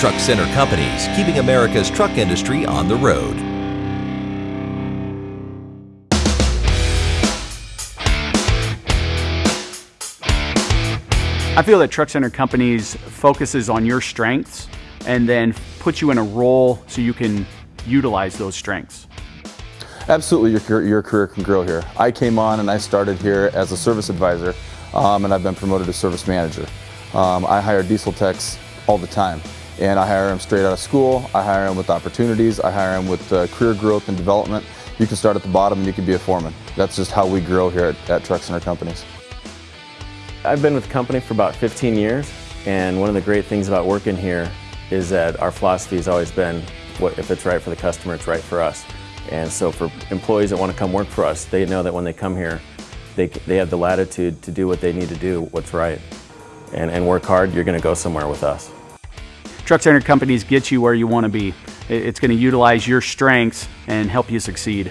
Truck Center Companies, keeping America's truck industry on the road. I feel that Truck Center Companies focuses on your strengths and then puts you in a role so you can utilize those strengths. Absolutely, your, your career can grow here. I came on and I started here as a service advisor um, and I've been promoted to service manager. Um, I hire diesel techs all the time and I hire them straight out of school, I hire them with opportunities, I hire them with uh, career growth and development. You can start at the bottom and you can be a foreman. That's just how we grow here at, at Truck Center Companies. I've been with the company for about 15 years and one of the great things about working here is that our philosophy has always been what, if it's right for the customer, it's right for us. And so for employees that want to come work for us, they know that when they come here, they, they have the latitude to do what they need to do, what's right. And, and work hard, you're going to go somewhere with us. Truck Center Companies get you where you want to be. It's going to utilize your strengths and help you succeed.